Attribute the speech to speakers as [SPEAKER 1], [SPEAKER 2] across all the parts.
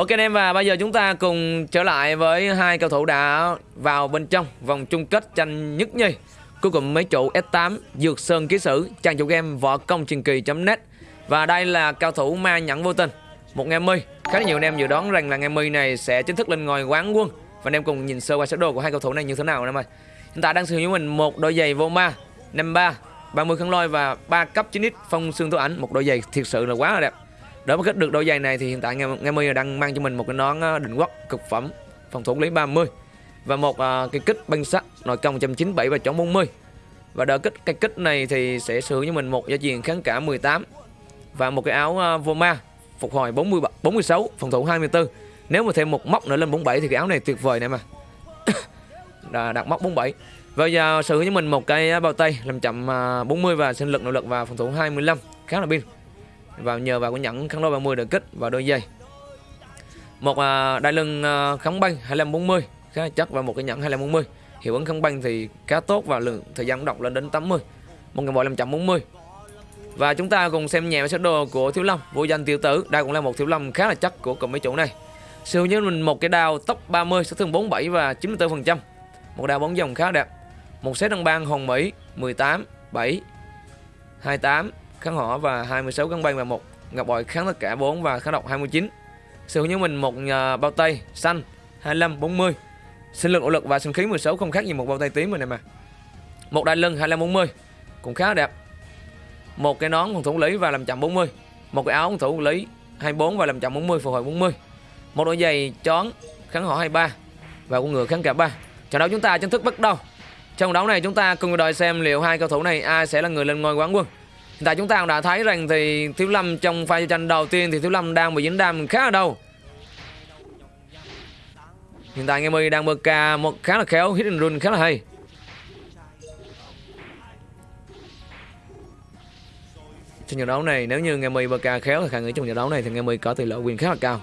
[SPEAKER 1] Ok anh em, và bây giờ chúng ta cùng trở lại với hai cầu thủ đã vào bên trong vòng chung kết tranh nhất nhì. Cuối cùng mấy trụ S8 Dược Sơn Ký Sử, trang chủ game võ công truyền kỳ.net và đây là cao thủ ma nhẫn vô tình, một nghe mi khá là nhiều anh em dự đoán rằng là nghe mi này sẽ chính thức lên ngôi quán quân. Và anh em cùng nhìn sơ qua sơ đồ của hai cầu thủ này như thế nào em ơi. Hiện tại đang sử dụng mình một đôi giày vô ma, năm ba 30 khăn lôi và 3 cấp 9x phong xương tố ảnh. Một đôi giày thiệt sự là quá là đẹp để mà kết được đôi giày này thì hiện tại Nga My đang mang cho mình một cái nón ờ, định quốc cực phẩm phòng thủ lý 30 và một uh, cái kích băng sắt nội công 197 và chống 40 và đỡ kích cái kích này thì sẽ sử cho mình một gia truyền kháng cả 18 và một cái áo uh, ma phục hồi 40 46 phòng thủ 24 nếu mà thêm một móc nữa lên 47 thì cái áo này tuyệt vời này mà đặt móc 47 và giờ sử cho mình một cái bao tay làm chậm 40 và sinh lực nội lực và phòng thủ 25 khá là pin và nhờ vào cái nhẫn kháng đôi 30 được kích và đôi dây một uh, đai lưng uh, kháng băng 2540 khá chắc và một cái nhẫn 2540 hiệu ứng kháng băng thì khá tốt và lượng thời gian động lên đến 80 một ngàn bộ 540 và chúng ta cùng xem nhẹ sơ đồ của Thiếu Lâm vô danh tiểu tử. Đây cũng là một Thiếu Lâm khá là chắc của cùng mấy chủ này. Siêu với mình một cái đao tốc 30 sát thương 47 và 94 phần trăm. Một đao bóng dòng khá đẹp. Một set đăng bang hồng Mỹ 18 7 28 kháng hỏa và 26 găng băng và một. Ngọc bội kháng tất cả 4 và kháng độc 29 sự như mình một bao tay xanh 25 40 sinh lực nỗ lực và sinh khí 16 không khác gì một bao tay tím rồi này mà. Một đai lưng 25 40 cũng khá đẹp. Một cái nón phòng thủ lý và làm chậm 40 một cái áo phòng thủ lý 24 và làm chậm 40 phục hồi 40 một đôi giày chón kháng hỏa 23 và con ngựa kháng cả 3 trận đấu chúng ta chính thức bắt đầu. Trong đấu này chúng ta cùng đợi xem liệu hai cầu thủ này ai sẽ là người lên ngôi quán quân tại chúng ta cũng đã thấy rằng thì Thiếu Lâm trong pha tranh đầu tiên thì Thiếu Lâm đang bị dính đam khá là đâu. Hiện tại Nghe đang bơ ca một khá là khéo, hit and run khá là hay. Trong trận đấu này nếu như Nghe bơ ca khéo thì khả nghĩ trong trận đấu này thì Nghe có tỷ lệ quyền khá là cao.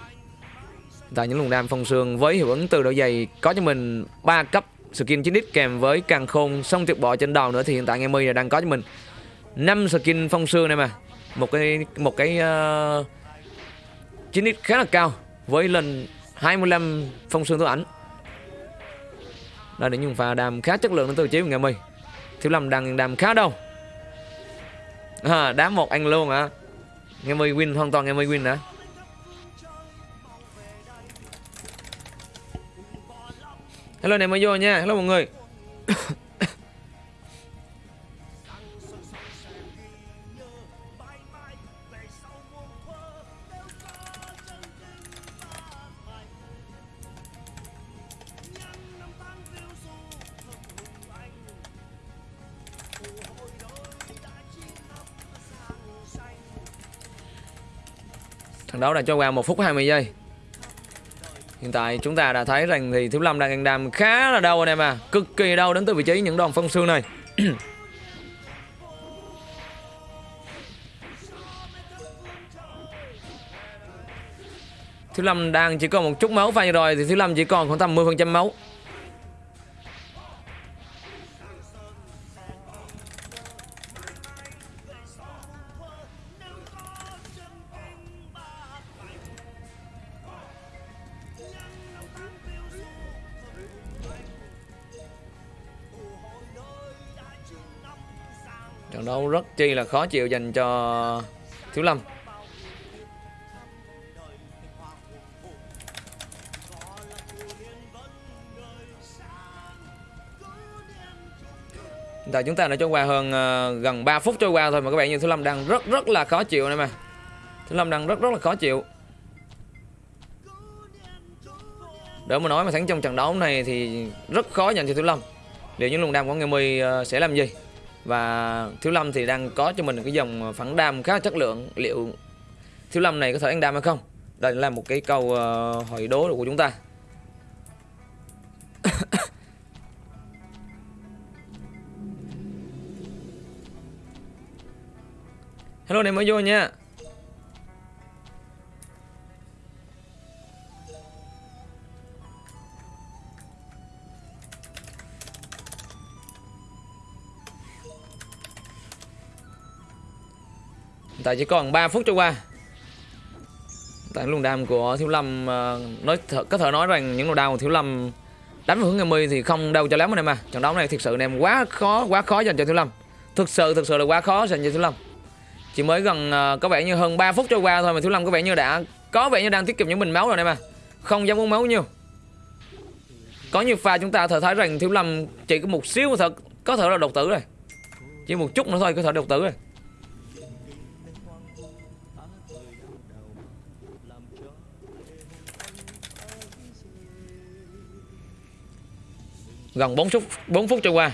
[SPEAKER 1] Hiện tại những luồng đam phong sương với hiệu ứng từ độ dày có cho mình 3 cấp skin 9x kèm với càng khôn xong tuyệt bỏ trên đầu nữa thì hiện tại Nghe đang có cho mình 5 skin phong sương này mà. Một cái một cái ờ, uh, 9x khá là cao với lần 25 phong sương tố ảnh đây là những pha đam khá chất lượng đến từ chế ngày mi thiếu lâm đang đam khá đâu. À, đá một anh luôn hả? À. ngày mi win hoàn toàn ngày mi win hả? Hello này mới vô nha. Hello mọi người. Trận đấu đã cho qua 1 phút 20 giây. Hiện tại chúng ta đã thấy rằng thì Thiếu Lâm đang ăn đam khá là đau anh em à. Cực kỳ đau đến từ vị trí những đòn phân xương này. Thiếu Lâm đang chỉ còn một chút máu pha rồi thì Thiếu Lâm chỉ còn khoảng tầm 10% máu. Đấu rất chi là khó chịu dành cho thiếu lâm tại chúng ta đã trôi qua hơn uh, gần 3 phút trôi qua thôi mà các bạn nhìn Thiếu Lâm đang rất rất là khó chịu này mà. Thiếu Lâm đang rất rất là khó chịu. Đỡ mà nói mà thắng trong trận đấu này thì rất khó dành cho Thiếu Lâm. Liệu những luồng đam của Nghe My uh, sẽ làm gì? Và thiếu lâm thì đang có cho mình cái dòng phẳng đam khá chất lượng. Liệu thiếu lâm này có thể ăn đam hay không? Đây là một cái câu uh, hỏi đố của chúng ta. Hello này mới vô nha. Tại chỉ còn 3 phút trôi qua. Tại luồng đam của thiếu lâm ờ, nói th có thể nói rằng những luồng đam của thiếu lâm đánh vào hướng em mươi thì không đâu cho lắm anh em à. Trận đấu này thực sự anh em quá khó quá khó dành cho thiếu lâm. Thực sự thực sự là quá khó dành cho thiếu lâm. Chỉ mới gần uh, có vẻ như hơn 3 phút trôi qua thôi mà thiếu lâm có vẻ như đã có vẻ như đang tiết kiệm những bình máu rồi anh em à. Không dám uống máu nhiều. Có nhiều pha chúng ta thở thấy rằng thiếu lâm chỉ có một xíu thật có thể là độc tử rồi. Chỉ một chút nữa thôi có thể độc tử rồi. Gần 4 phút 4 phút trôi qua.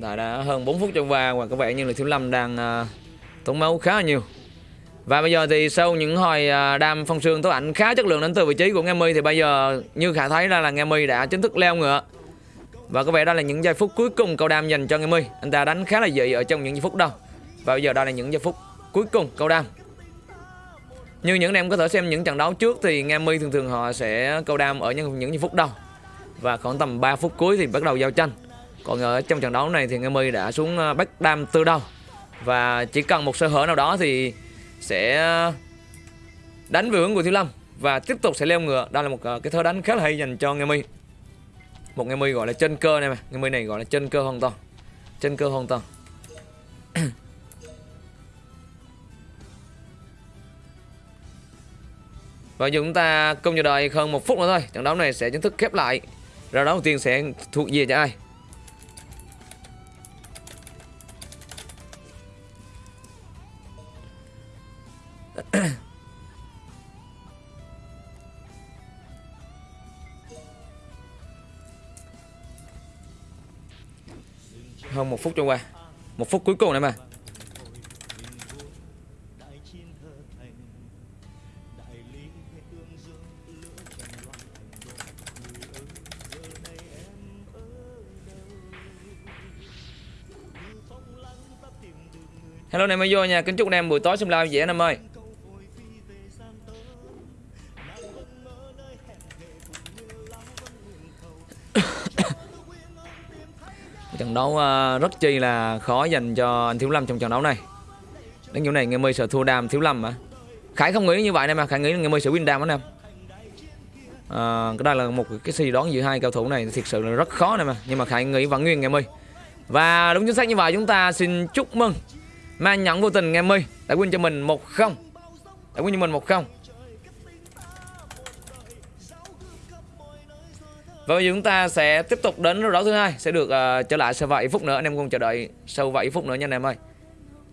[SPEAKER 1] Đã, đã hơn 4 phút trôi qua và có vẻ như là Thiếu Lâm đang uh, tốn máu khá là nhiều. Và bây giờ thì sau những hồi uh, đam phong sương tố ảnh khá chất lượng đến từ vị trí của Nghe Mi thì bây giờ như khả thấy ra là Nghe Mi đã chính thức leo ngựa và có vẻ đây là những giây phút cuối cùng cầu đam dành cho Nghe Mi Anh ta đánh khá là dị ở trong những giây phút đầu Và bây giờ đây là những giây phút cuối cùng cầu đam. Như những em có thể xem những trận đấu trước thì Nghe Mi thường thường họ sẽ cầu đam ở những, những giây phút đầu Và khoảng tầm 3 phút cuối thì bắt đầu giao tranh. Còn ở trong trận đấu này thì Nghe Mi đã xuống ờ, bắt đam từ đầu. Và chỉ cần một sơ hở nào đó thì sẽ ờ, đánh về hướng của Thiếu Lâm Và tiếp tục sẽ leo ngựa. Đây là một ờ, cái thơ đánh khá là hay dành cho Nghe Mi một ngày mươi gọi là chân cơ này mà. Ngày mươi này gọi là chân cơ hoàn toàn. Chân cơ hoàn toàn. Và giờ chúng ta cùng chờ đợi hơn một phút nữa thôi. Trận đấu này sẽ chính thức khép lại. Ra đấu đầu tiên sẽ thuộc về cho ai? hơn một phút trôi qua. Một phút cuối cùng này mà. Hello anh em mới vô nha, kính chúc anh em buổi tối xem live dễ anh em ơi. Trận đấu uh, rất chi là khó dành cho anh Thiếu Lâm trong trận đấu này. Đến chỗ này ngày mây sợ thua đam Thiếu Lâm mà. Khải không nghĩ như vậy nè mà Khải nghĩ Ngày mây sẽ win đam anh em à, cái đây là một cái suy đoán giữa hai cầu thủ này thực sự là rất khó này mà. Nhưng mà Khải nghĩ vẫn nguyên ngày mây và đúng chính xác như vậy chúng ta xin chúc mừng Man nhẫn vô tình ngày mây đã win cho mình 1-0 đã win cho mình 1-0 Và bây giờ chúng ta sẽ tiếp tục đến đấu thứ hai sẽ được uh, trở lại sau vài phút nữa anh em cùng chờ đợi sau vài phút nữa nha anh em ơi.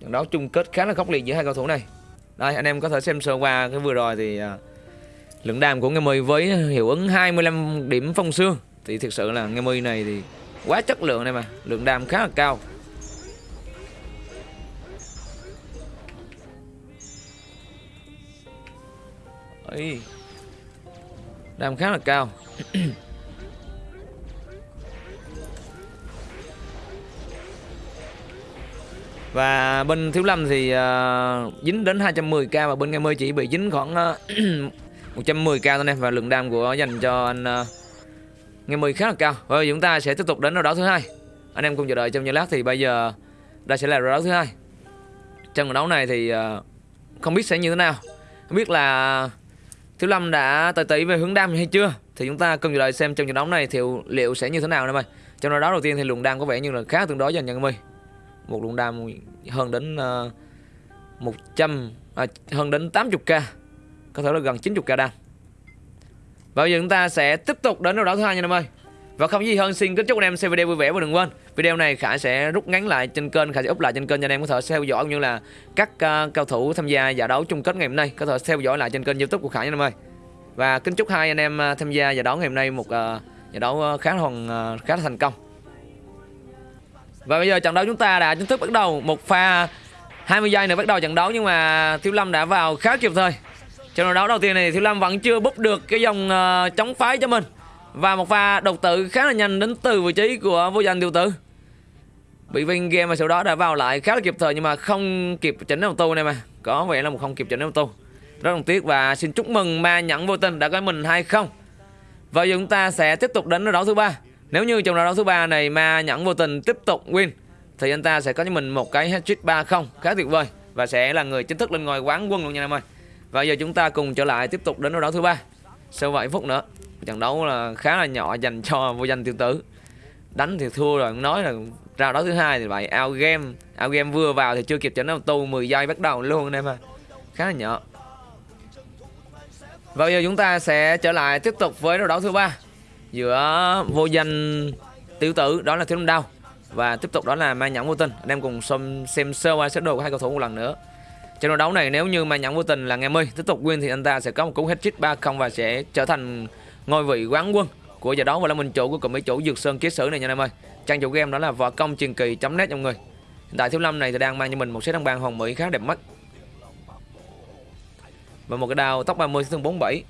[SPEAKER 1] Trận đấu chung kết khá là khốc liệt giữa hai cầu thủ này. Đây anh em có thể xem sơ qua cái vừa rồi thì uh, lượng đam của Nghe My với hiệu ứng 25 điểm phong xương thì thực sự là Nghe My này thì quá chất lượng này mà, lượng đam khá là cao. Ấy. Đam khá là cao. Và bên Thiếu Lâm thì uh, dính đến 210k và bên Nghe Mơ chỉ bị dính khoảng ờ, uh, 110k thôi nè và lượng đam của dành cho anh ờ, uh, Nghe khá là cao. Và chúng ta sẽ tiếp tục đến đấu thứ hai. Anh em cùng chờ đợi trong giây lát thì bây giờ đây sẽ là đấu thứ hai. Trong trận đấu này thì uh, không biết sẽ như thế nào. Không biết là Thiếu Lâm đã tới tỷ về hướng đam hay chưa thì chúng ta cùng chờ đợi xem trong trận đấu này thì liệu sẽ như thế nào nè mày. Trong đấu đầu tiên thì lượng đam có vẻ như là khá tương đối dành cho Nghe mười một lượng đam hơn đến ờ, uh, 100 à, hơn đến 80k có thể là gần 90k đam. Và bây giờ chúng ta sẽ tiếp tục đến đấu đảo thứ hai nha em ơi. Và không gì hơn xin kính chúc anh em xem video vui vẻ và đừng quên video này khải sẽ rút ngắn lại trên kênh khải sẽ up lại trên kênh cho anh em có thể theo dõi cũng như là các uh, cao thủ tham gia giải đấu chung kết ngày hôm nay có thể theo dõi lại trên kênh youtube của khải nha em ơi. Và kính chúc hai anh em ờ, tham gia giải đấu ngày hôm nay một uh, giải đấu khá là uh, khá là thành công và bây giờ trận đấu chúng ta đã chính thức bắt đầu một pha 20 giây nữa bắt đầu trận đấu nhưng mà Thiếu Lâm đã vào khá kịp thời. Trận đấu đầu tiên này Thiếu Lâm vẫn chưa búp được cái dòng uh, chống phái cho mình. Và một pha độc tử khá là nhanh đến từ vị trí của vô danh tiêu tử. Bị Vinh game và sau đó đã vào lại khá là kịp thời nhưng mà không kịp chỉnh tu này mà. Có vẻ là một không kịp chỉnh tu Rất đồng tiếc và xin chúc mừng ma nhẫn vô tình đã có mình hay không. Và giờ chúng ta sẽ tiếp tục đến đấu thứ ba. Nếu như trong đấu thứ ba này ma nhẫn vô tình tiếp tục win thì anh ta sẽ có cho mình một cái hat-trick 3-0 khá tuyệt vời và sẽ là người chính thức lên ngôi quán quân luôn nha em ơi. Và giờ chúng ta cùng trở lại tiếp tục đến đấu thứ ba. Sau 7 phút nữa. Trận đấu là khá là nhỏ dành cho vô danh tiêu tử. Đánh thì thua rồi, nói là ra đấu thứ hai thì vậy out game, out game vừa vào thì chưa kịp chỉnh auto 10 giây bắt đầu luôn anh em à. Khá là nhỏ. Và bây giờ chúng ta sẽ trở lại tiếp tục với đấu thứ ba giữa vô danh tiểu tử, đó là thiếu lâm đao, và tiếp tục đó là mai nhẫn vô tình. Anh em cùng xem xem sơ qua sơ đồ của hai cầu thủ một lần nữa. Trận đấu này nếu như mai nhẫn vô tình là nghe mươi tiếp tục win thì anh ta sẽ có một cú hết trick ba không và sẽ trở thành ngôi vị quán quân của giải đấu và là mình chủ của cụm mấy chủ dược sơn ký sử này nha anh em ơi. Trang chủ game đó là võ công truyền kỳ net trong người. Hiện tại thiếu lâm này thì đang mang cho mình một set đăng bàn hồng mỹ khá đẹp mắt. Và một cái đao tóc 30 thương 47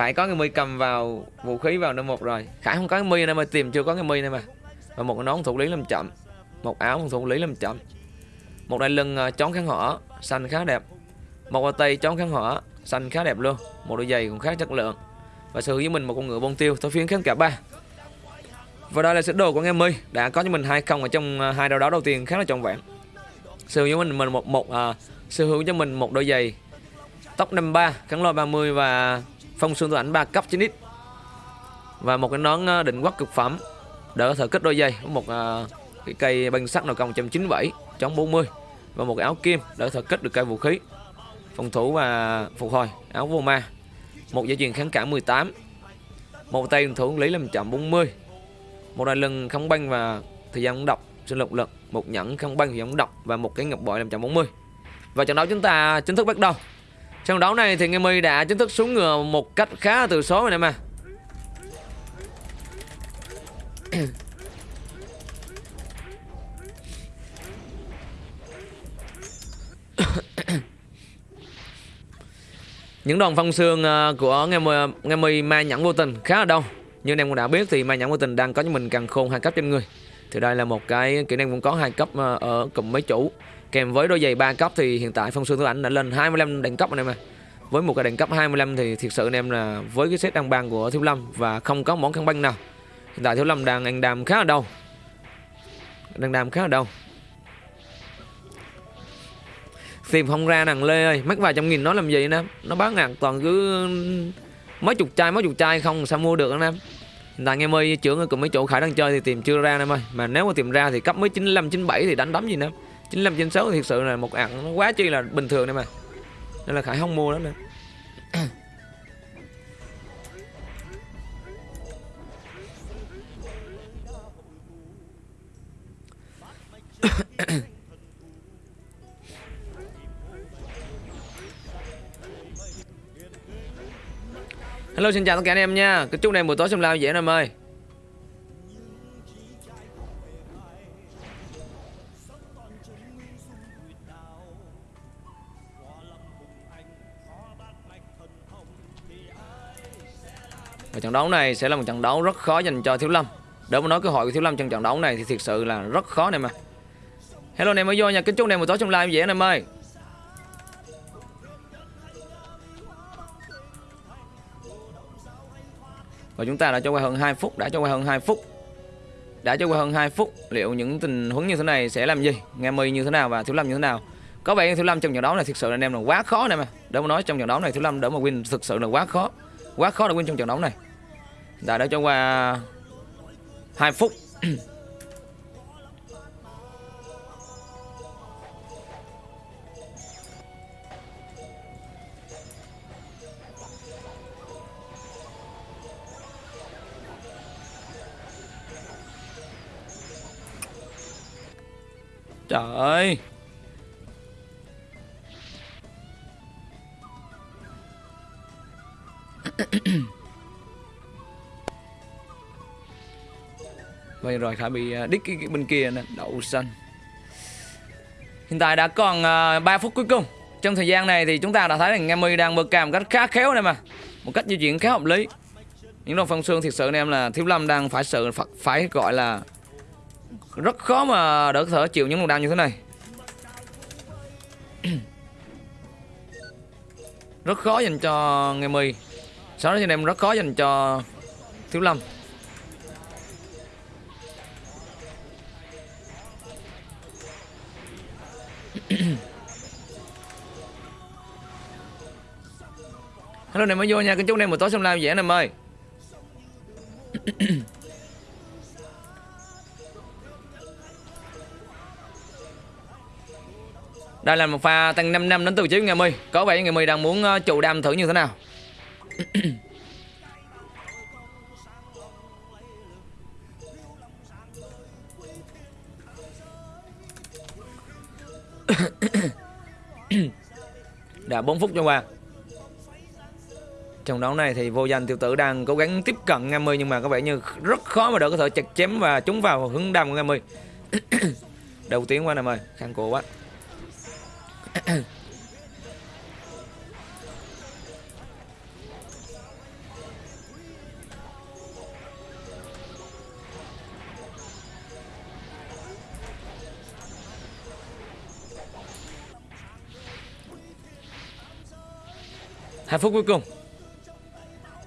[SPEAKER 1] Khải có cái mi cầm vào vũ khí vào năm một rồi. Khải không có cái mi này mà tìm chưa có cái mi này mà. Và một cái nón thủ lý làm chậm một áo thủ lý làm chậm. Một đai lưng ờ, uh, chón kháng hỏa xanh khá đẹp. Một đôi tay chón kháng hỏa xanh khá đẹp luôn. Một đôi giày cũng khá chất lượng. Và sở hữu với mình một con ngựa bông tiêu tôi phiến kháng cả ba. Và đây là sơ đồ của nghe mi đã có cho mình hai không ở trong ờ, hai đầu đó đầu tiên khá là trọn vẹn. Sở hữu với mình mình một một uh, sở hữu cho mình một đôi giày tóc 53 kháng lôi 30 và phong xương ảnh 3 cấp 9x và một cái nón ờ, định quốc cực phẩm. Đỡ thể kết đôi dây một ờ, cái cây băng sắt nào công 197 chống 40 và một cái áo kim đỡ thể kết được cây vũ khí. Phòng thủ và phục hồi, áo vô ma. Một dây chuyền kháng cả 18 một tay thủ lý làm chậm 40 một đai lưng không băng và thời gian độc sinh lực lực. Một nhẫn không băng thì gian độc và một cái ngọc bội làm chậm 40 và trận đấu chúng ta chính thức bắt đầu trận đấu này thì Nghe My đã chính thức xuống ngựa một cách khá từ số rồi nè mà. Những đòn phong xương à, của nghe my à, nghe my ma nhẫn vô tình khá là đông. Như anh em cũng đã biết thì ma nhẫn vô tình đang có cho mình càng khôn hai cấp trên người. Thì đây là một cái kỹ năng cũng có hai cấp à, ở cùng mấy chủ kèm với đôi giày ba cấp thì hiện tại phong xương thứ ảnh đã lên 25 đẳng cấp anh em à với một cái đẳng cấp 25 thì thiệt sự anh em là với cái set đăng bang của thiếu lâm và không có món khăn băng nào. Hiện tại thiếu lâm đang ăn đàm khá là đâu đang đàm khá là đâu tìm không ra nàng lê ơi, mắc vài trăm nghìn nó làm gì nè nó bán ngàn toàn cứ mấy chục chai, mấy chục chai không sao mua được anh em. Hiện tại em ơi, trưởng cùng mấy chỗ khải đang chơi thì tìm chưa ra em ơi. Mà nếu mà tìm ra thì cấp mới 95 97 thì đánh đấm gì nữa. 95 96 thì thực sự là một ạn nó quá chi là bình thường đây mà. Nên là khải không mua đó nữa. Hello, xin chào tất cả anh em nha. Chúc anh em buổi tối xem lao dễ em ơi. Trận đấu này sẽ là một trận đấu rất khó dành cho Thiếu Lâm. Để mà nói cơ hội của Thiếu Lâm trong trận đấu này thì thực sự là rất khó này mà Hello anh em mới vô nha, kính chúc anh em buổi tối trong live dễ anh em ơi. Và chúng ta đã cho qua hơn 2 phút, đã cho qua hơn 2 phút. Đã cho qua hơn 2 phút Liệu những tình huống như thế này sẽ làm gì? Nghe mi như thế nào và Thiếu Lâm như thế nào? Có vẻ Thiếu Lâm trong trận đấu này thực sự là anh em là quá khó này mà Để mà nói trong trận đấu này Thiếu Lâm đỡ mà win thực sự là quá khó. Quá khó để win trong trận đấu này. Đã đã cho qua 2 phút. Trời ơi. Vậy rồi Khải bị à, đích cái, cái bên kia nè Đậu xanh. Hiện tại đã còn à, uh, 3 phút cuối cùng. Trong thời gian này thì chúng ta đã thấy rằng Ngami đang bơ cam cách khá khéo này mà. Một cách di chuyển khá hợp lý. Những đồng phong xương thiệt sự anh em là Thiếu Lâm đang phải sự phải gọi là rất khó mà đỡ thở chịu những luồng đau như thế này. Rất khó dành cho nghe mi đó anh em rất khó dành cho Thiếu Lâm. Hello này mới vô nha, kính chúc anh em một tối xem live dễ anh em ơi Đây là một pha tăng 5 năm đến từ chiếu ngày mươi Có vẻ ngày mươi đang muốn ờ, trụ đam thử như thế nào? Đã 4 phút cho qua. Trong đấu này thì vô danh tiểu tử đang cố gắng tiếp cận Nga mươi Nhưng mà có vẻ như rất khó mà đỡ có thể chặt chém và trúng vào hướng đam của Nga mươi Đầu tiếng quá nè mời, khăn cổ quá. Hai phút cuối cùng.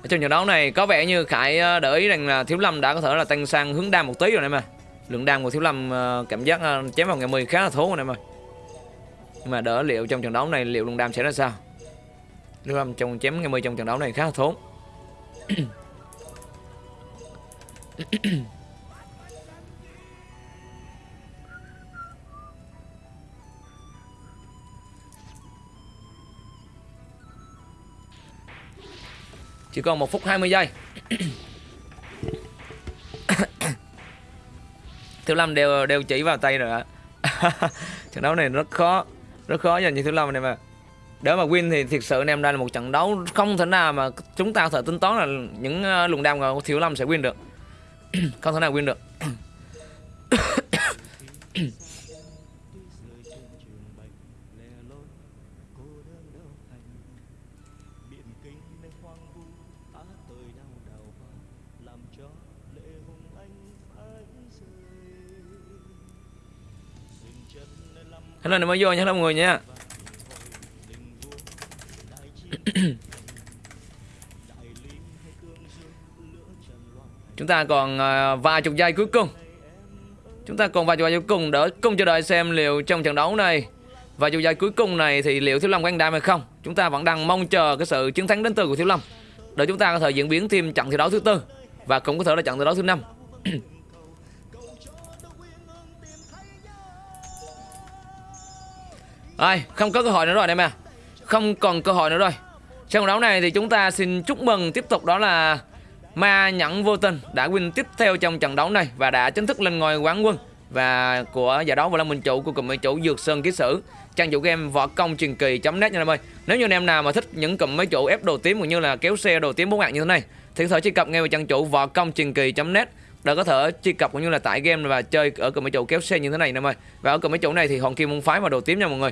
[SPEAKER 1] Ở trong trận đấu này có vẻ như Khải ờ, để ý rằng là Thiếu Lâm đã có thể là tăng sang hướng đam một tí rồi này mà lượng đam của Thiếu Lâm ờ, cảm giác ờ, chém vào ngày 10 khá là thốn rồi này mà nhưng mà đỡ liệu trong trận đấu này liệu lượng đam sẽ ra sao? Thiếu Lâm trong chém ngày 10 trong trận đấu này khá là thốn Chỉ còn 1 phút 20 giây. Thiếu Lâm đều đều chỉ vào tay rồi ạ. Trận đấu này rất khó Rất khó dành cho Thiếu Lâm này mà Để mà win thì thiệt sự anh em đây là một trận đấu Không thể nào mà chúng ta có thể tính toán là Những ờ, luồng đam của Thiếu Lâm sẽ win được. Không thể nào win được. Hello này mới vô nhé mọi người nha. Chúng ta còn à, vài chục giây cuối cùng. Chúng ta còn vài chục giây cuối cùng Đỡ cùng chờ đợi xem liệu trong trận đấu này, Vài chục giây cuối cùng này thì liệu Thiếu Lâm có đam hay không. Chúng ta vẫn đang mong chờ cái sự chiến thắng đến từ của Thiếu Lâm, Để chúng ta có thể diễn biến thêm trận thi đấu thứ tư Và cũng có thể là trận thi đấu thứ năm. Rồi, không có cơ hội nữa rồi em à Không còn cơ hội nữa rồi. Trong đấu này thì chúng ta xin chúc mừng tiếp tục đó là Ma Nhẫn Vô Tình đã win tiếp theo trong trận đấu này Và đã chính thức lên ngôi quán quân Và của giải đấu và là Minh Chủ của cụm máy chủ Dược Sơn Ký Sử. Trang chủ game võ công truyền kỳ.net nha em ơi. Nếu như anh em nào mà thích những cụm máy chủ ép đồ tím cũng như là kéo xe đồ tím bốn mạng như thế này Thì có thể truy cập ngay vào trang chủ võ công truyền kỳ.net đã có thể truy cập cũng như là tải game và chơi ở cờ mấy chỗ kéo xe như thế này em ơi và ở cờ mấy chỗ này thì hòn kim môn phái và đồ tím nha mọi người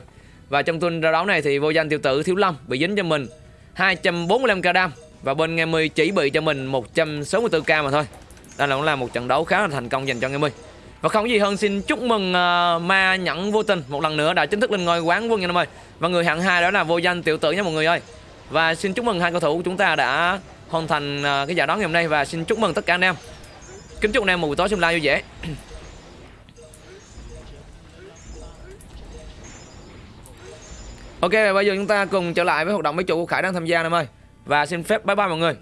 [SPEAKER 1] và trong tuần ra đấu này thì vô danh tiểu tử Thiếu Lâm bị dính cho mình 245k đam và bên nghe mươi chỉ bị cho mình 164k mà thôi. Đây là cũng là một trận đấu khá là thành công dành cho nghe mươi. Và không gì hơn xin chúc mừng uh, ma nhẫn vô tình một lần nữa đã chính thức lên ngôi quán quân nha em ơi. Và người hạng hai đó là vô danh tiểu tử nha mọi người ơi. Và xin chúc mừng hai cầu thủ của chúng ta đã hoàn thành uh, cái giải đấu ngày hôm nay và xin chúc mừng tất cả anh em. Kính chúc anh em một buổi tối xem live vui vẻ. Ok, bây giờ chúng ta cùng trở lại với hoạt động mấy chủ của Khải đang tham gia em ơi Và xin phép bye bye mọi người